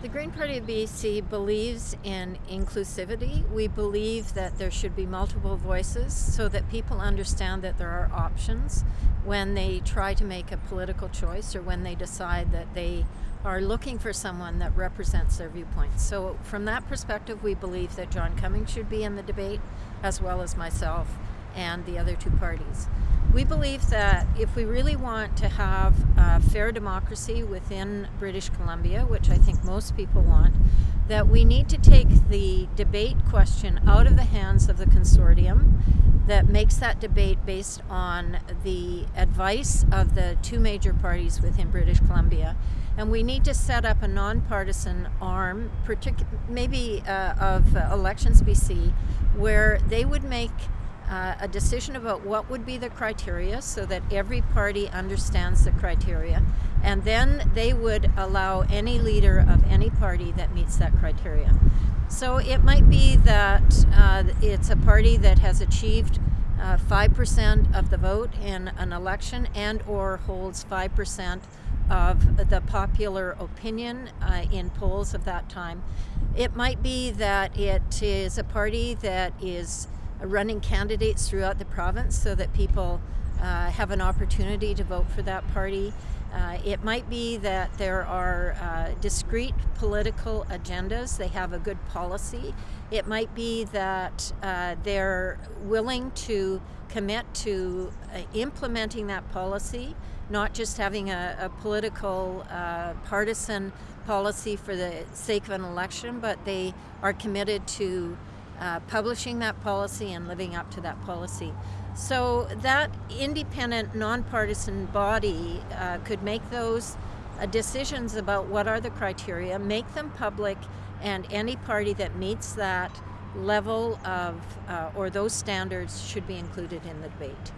The Green Party of BC believes in inclusivity. We believe that there should be multiple voices so that people understand that there are options when they try to make a political choice or when they decide that they are looking for someone that represents their viewpoints. So from that perspective, we believe that John Cummins should be in the debate as well as myself and the other two parties. We believe that if we really want to have a fair democracy within British Columbia, which I think most people want, that we need to take the debate question out of the hands of the consortium that makes that debate based on the advice of the two major parties within British Columbia. And we need to set up a nonpartisan arm, maybe uh, of uh, Elections BC, where they would make uh, a decision about what would be the criteria so that every party understands the criteria and then they would allow any leader of any party that meets that criteria. So it might be that uh, it's a party that has achieved 5% uh, of the vote in an election and or holds 5% of the popular opinion uh, in polls of that time. It might be that it is a party that is running candidates throughout the province so that people uh, have an opportunity to vote for that party. Uh, it might be that there are uh, discrete political agendas, they have a good policy. It might be that uh, they're willing to commit to uh, implementing that policy, not just having a, a political uh, partisan policy for the sake of an election, but they are committed to uh, publishing that policy and living up to that policy. So that independent, nonpartisan body uh, could make those uh, decisions about what are the criteria, make them public, and any party that meets that level of uh, or those standards should be included in the debate.